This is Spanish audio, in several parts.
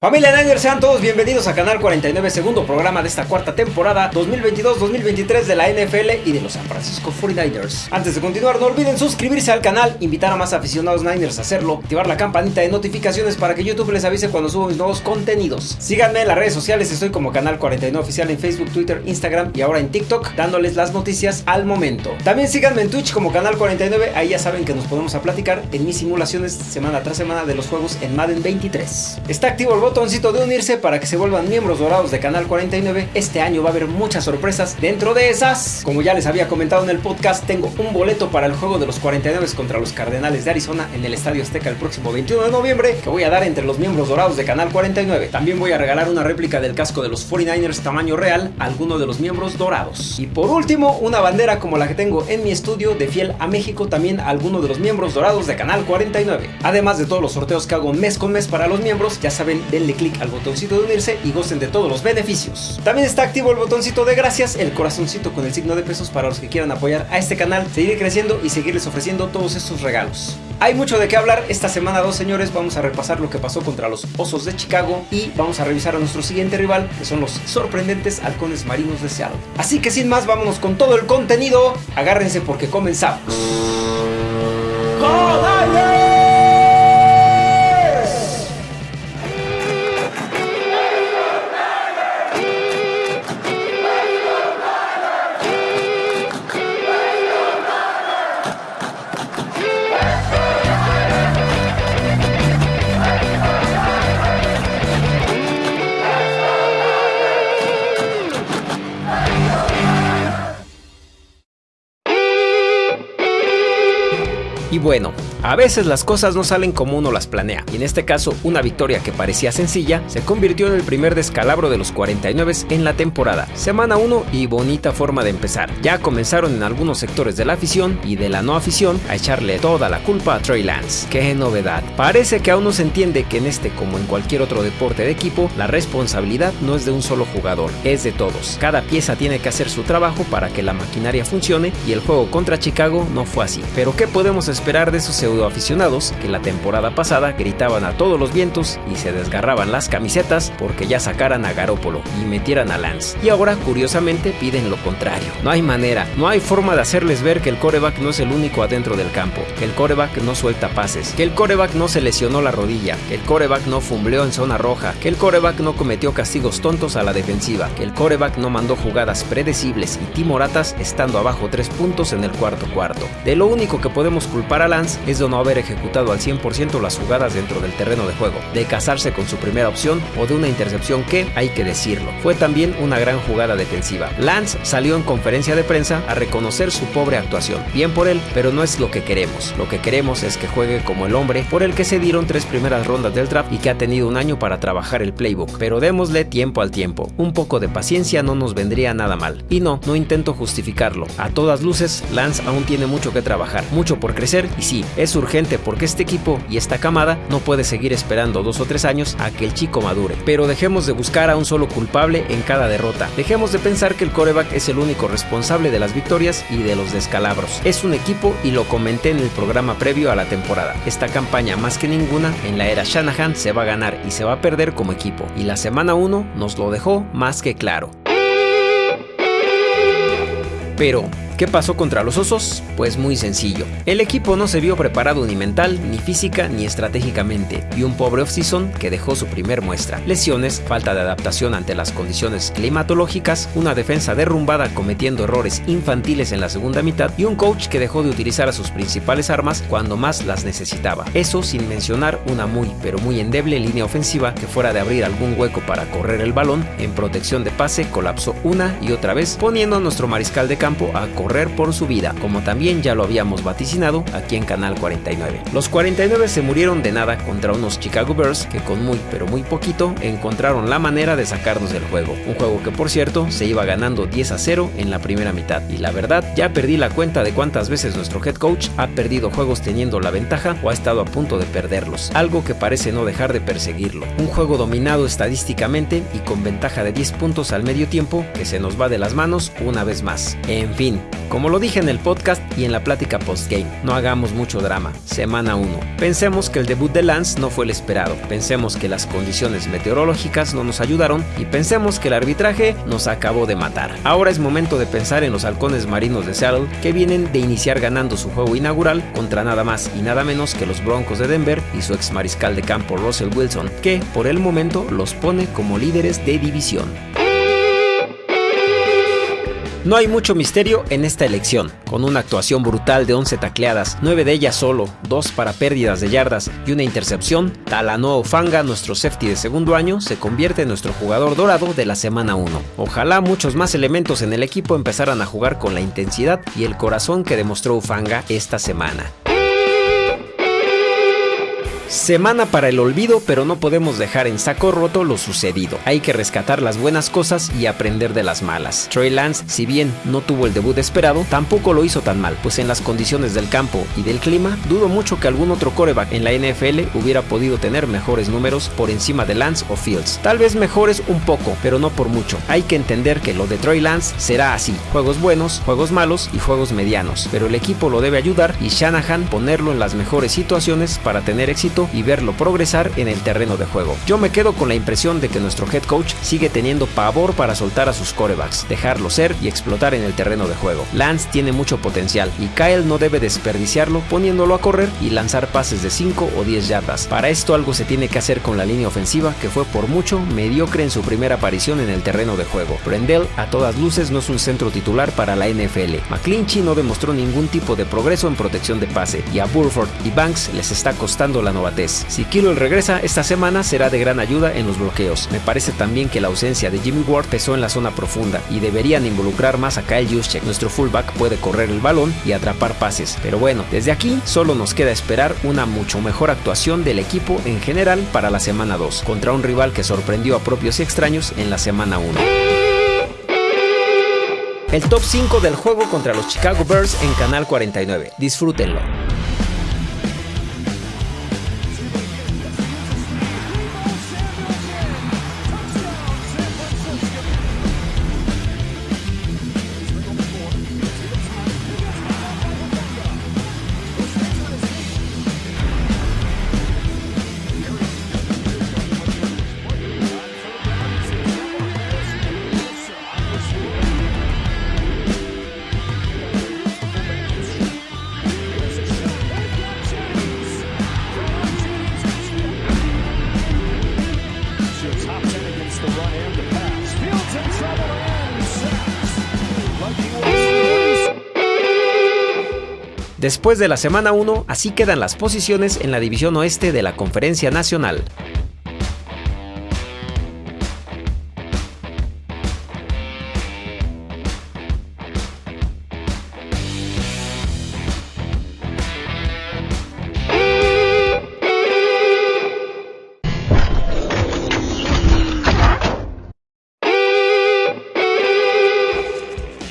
Familia Niners, sean todos bienvenidos a Canal 49, segundo programa de esta cuarta temporada 2022-2023 de la NFL y de los San Francisco 49ers. Antes de continuar, no olviden suscribirse al canal, invitar a más aficionados Niners a hacerlo, activar la campanita de notificaciones para que YouTube les avise cuando subo mis nuevos contenidos. Síganme en las redes sociales, estoy como Canal 49 Oficial en Facebook, Twitter, Instagram y ahora en TikTok, dándoles las noticias al momento. También síganme en Twitch como Canal 49, ahí ya saben que nos podemos a platicar en mis simulaciones semana tras semana de los juegos en Madden 23. Está activo el botoncito de unirse para que se vuelvan miembros dorados de Canal 49. Este año va a haber muchas sorpresas. Dentro de esas, como ya les había comentado en el podcast, tengo un boleto para el juego de los 49 contra los Cardenales de Arizona en el Estadio Azteca el próximo 21 de noviembre, que voy a dar entre los miembros dorados de Canal 49. También voy a regalar una réplica del casco de los 49ers tamaño real a alguno de los miembros dorados. Y por último, una bandera como la que tengo en mi estudio de Fiel a México también a alguno de los miembros dorados de Canal 49. Además de todos los sorteos que hago mes con mes para los miembros, ya saben, denle click al botoncito de unirse y gocen de todos los beneficios. También está activo el botoncito de gracias, el corazoncito con el signo de pesos para los que quieran apoyar a este canal, seguir creciendo y seguirles ofreciendo todos estos regalos. Hay mucho de qué hablar esta semana dos señores, vamos a repasar lo que pasó contra los Osos de Chicago y vamos a revisar a nuestro siguiente rival, que son los sorprendentes halcones marinos de Seattle. Así que sin más, vámonos con todo el contenido, agárrense porque comenzamos. Y bueno, a veces las cosas no salen como uno las planea, y en este caso una victoria que parecía sencilla se convirtió en el primer descalabro de los 49 en la temporada. Semana 1 y bonita forma de empezar. Ya comenzaron en algunos sectores de la afición y de la no afición a echarle toda la culpa a Trey Lance. ¡Qué novedad! Parece que aún no se entiende que en este como en cualquier otro deporte de equipo, la responsabilidad no es de un solo jugador, es de todos. Cada pieza tiene que hacer su trabajo para que la maquinaria funcione y el juego contra Chicago no fue así. Pero ¿qué podemos esperar de esos pseudo aficionados que la temporada pasada gritaban a todos los vientos y se desgarraban las camisetas porque ya sacaran a Garópolo y metieran a Lance. Y ahora, curiosamente, piden lo contrario. No hay manera, no hay forma de hacerles ver que el coreback no es el único adentro del campo, que el coreback no suelta pases, que el coreback no se lesionó la rodilla, que el coreback no fumbleó en zona roja, que el coreback no cometió castigos tontos a la defensiva, que el coreback no mandó jugadas predecibles y timoratas estando abajo tres puntos en el cuarto cuarto. De lo único que podemos culpar a Lance es de no haber ejecutado al 100% las jugadas dentro del terreno de juego, de casarse con su primera opción o de una intercepción que, hay que decirlo, fue también una gran jugada defensiva. Lance salió en conferencia de prensa a reconocer su pobre actuación. Bien por él, pero no es lo que queremos. Lo que queremos es que juegue como el hombre por el que se dieron tres primeras rondas del draft y que ha tenido un año para trabajar el playbook. Pero démosle tiempo al tiempo. Un poco de paciencia no nos vendría nada mal. Y no, no intento justificarlo. A todas luces, Lance aún tiene mucho que trabajar, mucho por crecer y sí, es urgente porque este equipo y esta camada no puede seguir esperando dos o tres años a que el chico madure. Pero dejemos de buscar a un solo culpable en cada derrota. Dejemos de pensar que el coreback es el único responsable de las victorias y de los descalabros. Es un equipo y lo comenté en el programa previo a la temporada. Esta campaña más que ninguna en la era Shanahan se va a ganar y se va a perder como equipo. Y la semana 1 nos lo dejó más que claro. Pero, ¿Qué pasó contra los osos? Pues muy sencillo. El equipo no se vio preparado ni mental, ni física, ni estratégicamente, y un pobre off-season que dejó su primer muestra. Lesiones, falta de adaptación ante las condiciones climatológicas, una defensa derrumbada cometiendo errores infantiles en la segunda mitad y un coach que dejó de utilizar a sus principales armas cuando más las necesitaba. Eso sin mencionar una muy pero muy endeble línea ofensiva que fuera de abrir algún hueco para correr el balón, en protección de pase colapsó una y otra vez, poniendo a nuestro mariscal de campo a correr por su vida, como también ya lo habíamos vaticinado aquí en Canal 49. Los 49 se murieron de nada contra unos Chicago Bears que con muy pero muy poquito encontraron la manera de sacarnos del juego. Un juego que por cierto se iba ganando 10 a 0 en la primera mitad. Y la verdad, ya perdí la cuenta de cuántas veces nuestro head coach ha perdido juegos teniendo la ventaja o ha estado a punto de perderlos. Algo que parece no dejar de perseguirlo. Un juego dominado estadísticamente y con ventaja de 10 puntos al medio tiempo que se nos va de las manos una vez más. En fin, Como lo dije en el podcast y en la plática postgame, no hagamos mucho drama. Semana 1. Pensemos que el debut de Lance no fue el esperado. Pensemos que las condiciones meteorológicas no nos ayudaron y pensemos que el arbitraje nos acabó de matar. Ahora es momento de pensar en los halcones marinos de Seattle que vienen de iniciar ganando su juego inaugural contra nada más y nada menos que los Broncos de Denver y su ex mariscal de campo Russell Wilson, que por el momento los pone como líderes de división. No hay mucho misterio en esta elección, con una actuación brutal de 11 tacleadas, 9 de ellas solo, 2 para pérdidas de yardas y una intercepción, Talanoa Fanga, nuestro safety de segundo año, se convierte en nuestro jugador dorado de la semana 1. Ojalá muchos más elementos en el equipo empezaran a jugar con la intensidad y el corazón que demostró Ufanga esta semana. Semana para el olvido, pero no podemos dejar en saco roto lo sucedido. Hay que rescatar las buenas cosas y aprender de las malas. Trey Lance, si bien no tuvo el debut esperado, tampoco lo hizo tan mal, pues en las condiciones del campo y del clima, dudo mucho que algún otro coreback en la NFL hubiera podido tener mejores números por encima de Lance o Fields. Tal vez mejores un poco, pero no por mucho. Hay que entender que lo de Trey Lance será así: juegos buenos, juegos malos y juegos medianos, pero el equipo lo debe ayudar y Shanahan ponerlo en las mejores situaciones para tener éxito y verlo progresar en el terreno de juego. Yo me quedo con la impresión de que nuestro head coach sigue teniendo pavor para soltar a sus corebacks, dejarlo ser y explotar en el terreno de juego. Lance tiene mucho potencial y Kyle no debe desperdiciarlo poniéndolo a correr y lanzar pases de 5 o 10 yardas. Para esto algo se tiene que hacer con la línea ofensiva que fue por mucho mediocre en su primera aparición en el terreno de juego. Brendel a todas luces no es un centro titular para la NFL. McClinchy no demostró ningún tipo de progreso en protección de pase y a Burford y Banks les está costando la si Kilo regresa esta semana será de gran ayuda en los bloqueos. Me parece también que la ausencia de Jimmy Ward pesó en la zona profunda y deberían involucrar más a Kyle Juszczyk. Nuestro fullback puede correr el balón y atrapar pases. Pero bueno, desde aquí solo nos queda esperar una mucho mejor actuación del equipo en general para la semana 2, contra un rival que sorprendió a propios y extraños en la semana 1 el top 5 del juego contra los Chicago Bears en Canal 49. Disfrútenlo. Después de la semana 1, así quedan las posiciones en la división oeste de la Conferencia Nacional.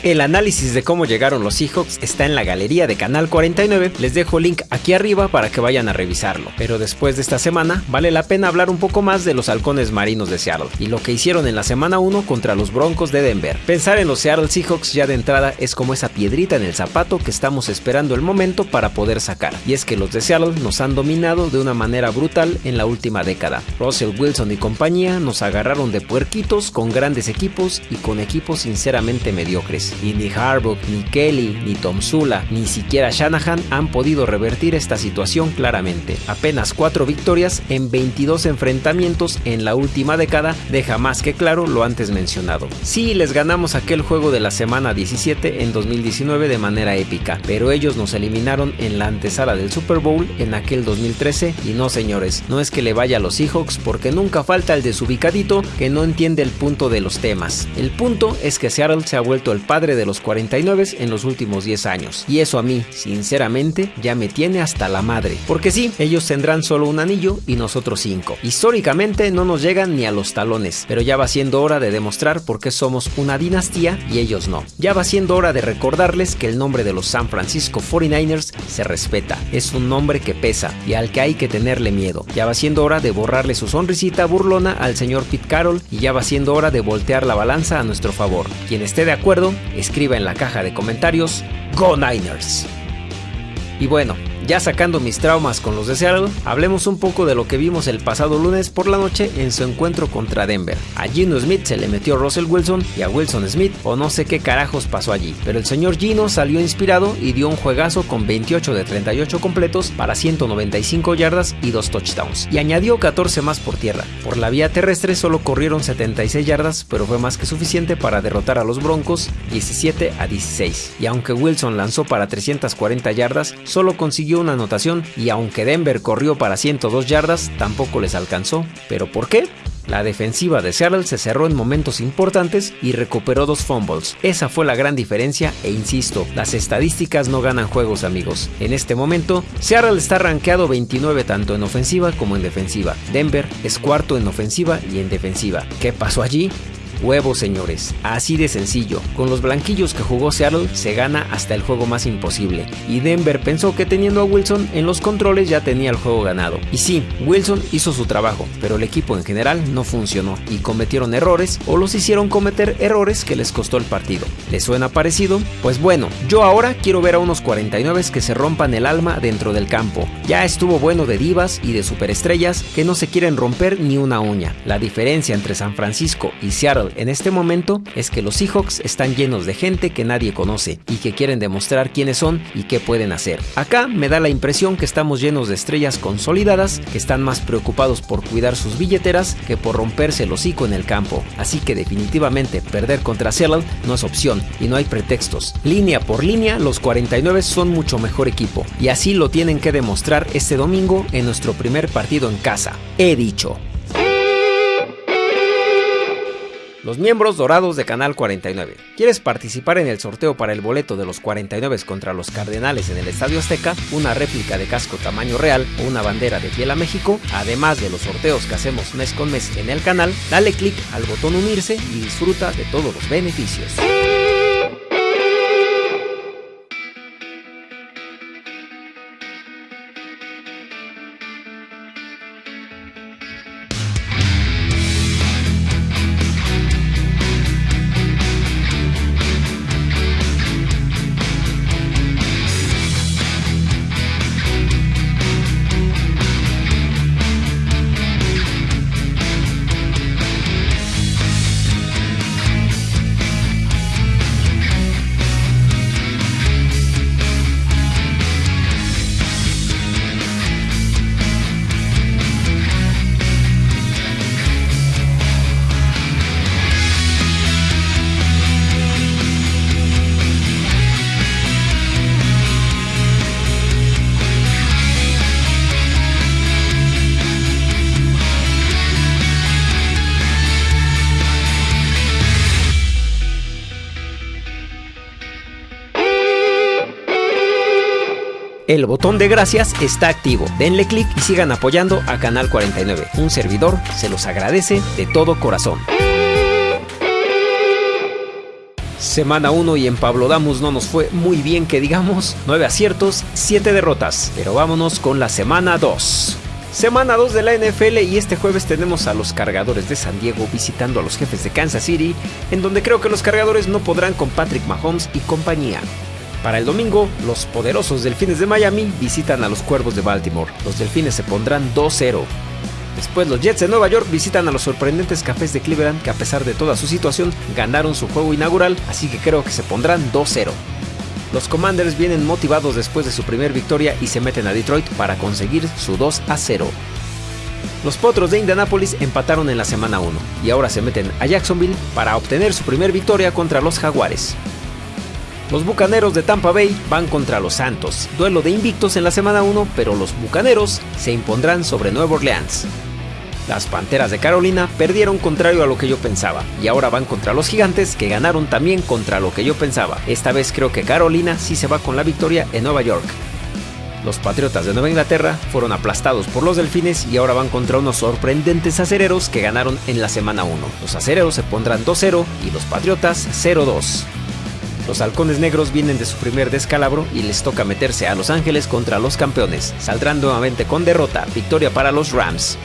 El análisis de cómo llegaron los Seahawks está en la galería de Canal 49, les dejo link aquí arriba para que vayan a revisarlo. Pero después de esta semana, vale la pena hablar un poco más de los halcones marinos de Seattle y lo que hicieron en la semana 1 contra los Broncos de Denver. Pensar en los Seattle Seahawks ya de entrada es como esa piedrita en el zapato que estamos esperando el momento para poder sacar. Y es que los de Seattle nos han dominado de una manera brutal en la última década. Russell Wilson y compañía nos agarraron de puerquitos con grandes equipos y con equipos sinceramente mediocres y ni Harbaugh, ni Kelly, ni Tom Sula, ni siquiera Shanahan han podido revertir esta situación claramente. Apenas 4 victorias en 22 enfrentamientos en la última década deja más que claro lo antes mencionado. Sí, les ganamos aquel juego de la semana 17 en 2019 de manera épica, pero ellos nos eliminaron en la antesala del Super Bowl en aquel 2013 y no señores, no es que le vaya a los Seahawks porque nunca falta el desubicadito que no entiende el punto de los temas. El punto es que Seattle se ha vuelto el padre de los 49 en los últimos 10 años. Y eso a mí, sinceramente, ya me tiene hasta la madre. Porque sí, ellos tendrán solo un anillo y nosotros 5. Históricamente no nos llegan ni a los talones, pero ya va siendo hora de demostrar por qué somos una dinastía y ellos no. Ya va siendo hora de recordarles que el nombre de los San Francisco 49ers se respeta. Es un nombre que pesa y al que hay que tenerle miedo. Ya va siendo hora de borrarle su sonrisita burlona al señor Pete Carroll y ya va siendo hora de voltear la balanza a nuestro favor. Quien esté de acuerdo, escriba en la caja de comentarios Go Niners. Y bueno, ya sacando mis traumas con los de Seattle, hablemos un poco de lo que vimos el pasado lunes por la noche en su encuentro contra Denver. A Gino Smith se le metió Russell Wilson y a Wilson Smith o no sé qué carajos pasó allí, pero el señor Gino salió inspirado y dio un juegazo con 28 de 38 completos para 195 yardas y 2 touchdowns, y añadió 14 más por tierra. Por la vía terrestre solo corrieron 76 yardas, pero fue más que suficiente para derrotar a los Broncos 17 a 16. Y aunque Wilson lanzó para 340 yardas, solo consiguió una anotación y aunque Denver corrió para 102 yardas, tampoco les alcanzó. ¿Pero por qué? La defensiva de Seattle se cerró en momentos importantes y recuperó dos fumbles. Esa fue la gran diferencia e insisto, las estadísticas no ganan juegos amigos. En este momento, Seattle está rankeado 29 tanto en ofensiva como en defensiva. Denver es cuarto en ofensiva y en defensiva. ¿Qué pasó allí? Huevos, señores, así de sencillo. Con los blanquillos que jugó Seattle se gana hasta el juego más imposible. Y Denver pensó que teniendo a Wilson en los controles ya tenía el juego ganado. Y sí, Wilson hizo su trabajo, pero el equipo en general no funcionó y cometieron errores o los hicieron cometer errores que les costó el partido. ¿Les suena parecido? Pues bueno, yo ahora quiero ver a unos 49 que se rompan el alma dentro del campo. Ya estuvo bueno de divas y de superestrellas que no se quieren romper ni una uña. La diferencia entre San Francisco y Seattle en este momento es que los Seahawks están llenos de gente que nadie conoce y que quieren demostrar quiénes son y qué pueden hacer. Acá me da la impresión que estamos llenos de estrellas consolidadas que están más preocupados por cuidar sus billeteras que por romperse el hocico en el campo. Así que definitivamente perder contra Seattle no es opción y no hay pretextos. Línea por línea, los 49 son mucho mejor equipo y así lo tienen que demostrar este domingo en nuestro primer partido en casa. He dicho. Los miembros dorados de Canal 49. ¿Quieres participar en el sorteo para el boleto de los 49 contra los Cardenales en el Estadio Azteca, una réplica de casco tamaño real o una bandera de piel a México? Además de los sorteos que hacemos mes con mes en el canal, dale click al botón unirse y disfruta de todos los beneficios. El botón de gracias está activo. Denle clic y sigan apoyando a Canal 49. Un servidor se los agradece de todo corazón. Semana 1 y en Pablo Damus no nos fue muy bien que digamos, 9 aciertos, 7 derrotas, pero vámonos con la semana 2. Semana 2 de la NFL y este jueves tenemos a los cargadores de San Diego visitando a los jefes de Kansas City, en donde creo que los cargadores no podrán con Patrick Mahomes y compañía. Para el domingo, los poderosos Delfines de Miami visitan a los Cuervos de Baltimore. Los Delfines se pondrán 2-0. Después los Jets de Nueva York visitan a los sorprendentes Cafés de Cleveland que a pesar de toda su situación ganaron su juego inaugural, así que creo que se pondrán 2-0. Los Commanders vienen motivados después de su primer victoria y se meten a Detroit para conseguir su 2 0. Los Potros de Indianapolis empataron en la semana 1 y ahora se meten a Jacksonville para obtener su primer victoria contra los Jaguares. Los Bucaneros de Tampa Bay van contra los Santos. Duelo de invictos en la semana 1, pero los Bucaneros se impondrán sobre Nueva Orleans. Las Panteras de Carolina perdieron contrario a lo que yo pensaba y ahora van contra los Gigantes que ganaron también contra lo que yo pensaba. Esta vez creo que Carolina sí se va con la victoria en Nueva York. Los Patriotas de Nueva Inglaterra fueron aplastados por los Delfines y ahora van contra unos sorprendentes acereros que ganaron en la semana 1. Los acereros se pondrán 2-0 y los Patriotas 0-2. Los halcones negros vienen de su primer descalabro y les toca meterse a Los Ángeles contra los campeones. Saldrán nuevamente con derrota, victoria para los Rams.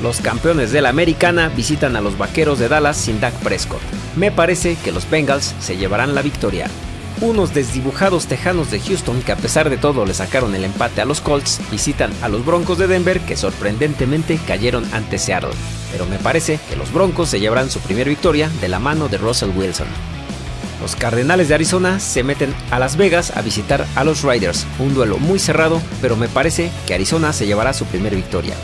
Los campeones de la americana visitan a los vaqueros de Dallas sin Dak Prescott. Me parece que los Bengals se llevarán la victoria. Unos desdibujados tejanos de Houston que a pesar de todo le sacaron el empate a los Colts visitan a los Broncos de Denver que sorprendentemente cayeron ante Seattle. Pero me parece que los Broncos se llevarán su primera victoria de la mano de Russell Wilson. Los Cardenales de Arizona se meten a Las Vegas a visitar a los Riders, un duelo muy cerrado, pero me parece que Arizona se llevará su primera victoria.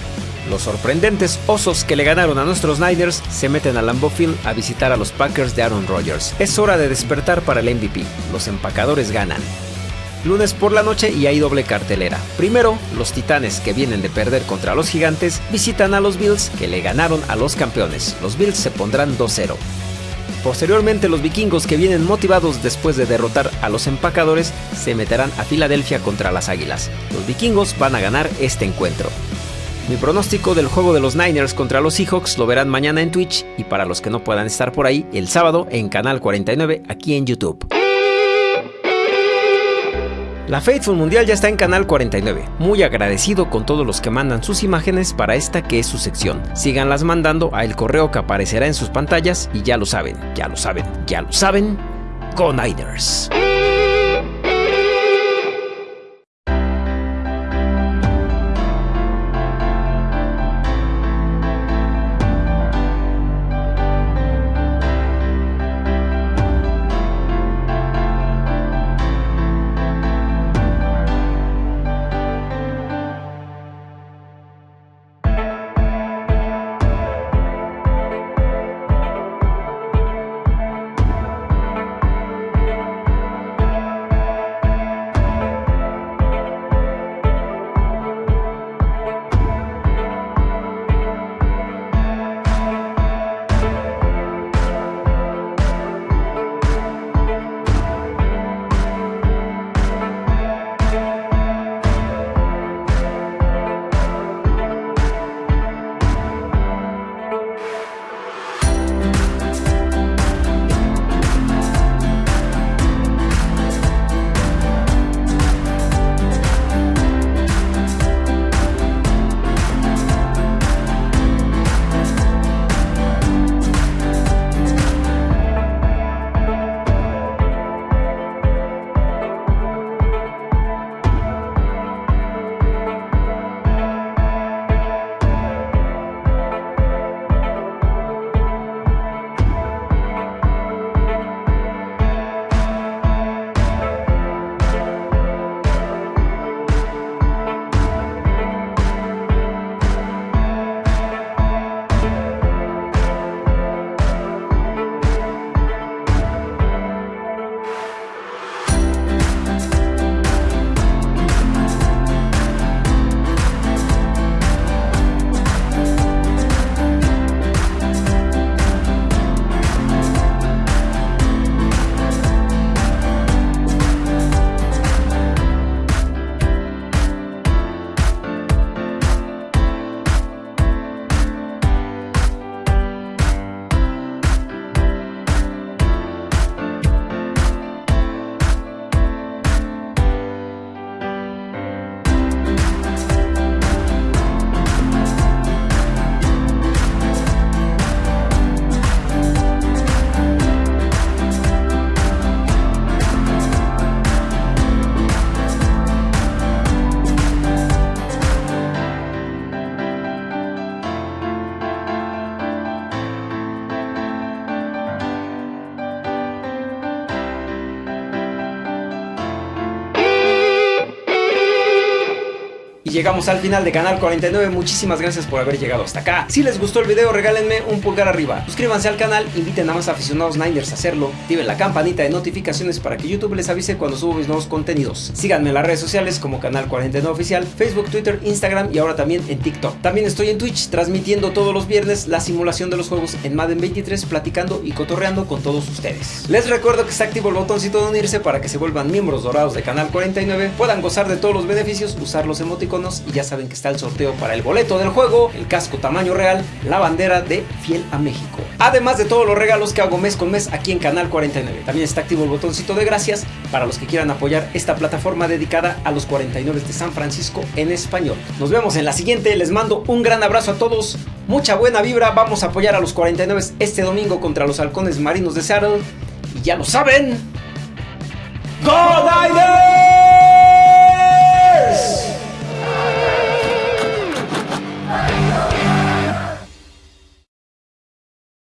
Los sorprendentes Osos que le ganaron a nuestros Niners se meten a Lambeau Field a visitar a los Packers de Aaron Rodgers. Es hora de despertar para el MVP. Los empacadores ganan. Lunes por la noche y hay doble cartelera. Primero, los Titanes que vienen de perder contra los Gigantes visitan a los Bills que le ganaron a los campeones. Los Bills se pondrán 2-0. Posteriormente los vikingos que vienen motivados después de derrotar a los empacadores se meterán a Filadelfia contra las Águilas. Los vikingos van a ganar este encuentro. Mi pronóstico del juego de los Niners contra los Seahawks lo verán mañana en Twitch y para los que no puedan estar por ahí, el sábado en Canal 49 aquí en YouTube. La Faithful Mundial ya está en Canal 49. Muy agradecido con todos los que mandan sus imágenes para esta que es su sección. Síganlas mandando a el correo que aparecerá en sus pantallas y ya lo saben, ya lo saben, ya lo saben, con. Llegamos al final de Canal 49, muchísimas gracias por haber llegado hasta acá. Si les gustó el video, regálenme un pulgar arriba. Suscríbanse al canal, inviten a más aficionados Niners a hacerlo. Activen la campanita de notificaciones para que YouTube les avise cuando subo mis nuevos contenidos. Síganme en las redes sociales como Canal 49 Oficial, Facebook, Twitter, Instagram y ahora también en TikTok. También estoy en Twitch transmitiendo todos los viernes la simulación de los juegos en Madden 23, platicando y cotorreando con todos ustedes. Les recuerdo que está activo el botoncito de unirse para que se vuelvan miembros dorados de Canal 49, puedan gozar de todos los beneficios, usar los y ya saben que está el sorteo para el boleto del juego, el casco tamaño real, la bandera de Fiel a México. Además de todos los regalos que hago mes con mes aquí en Canal 49. También está activo el botoncito de gracias para los que quieran apoyar esta plataforma dedicada a los 49 de San Francisco en español. Nos vemos en la siguiente, les mando un gran abrazo a todos, mucha buena vibra, vamos a apoyar a los 49 este domingo contra los halcones marinos de Seattle. Y ya lo saben. ¡God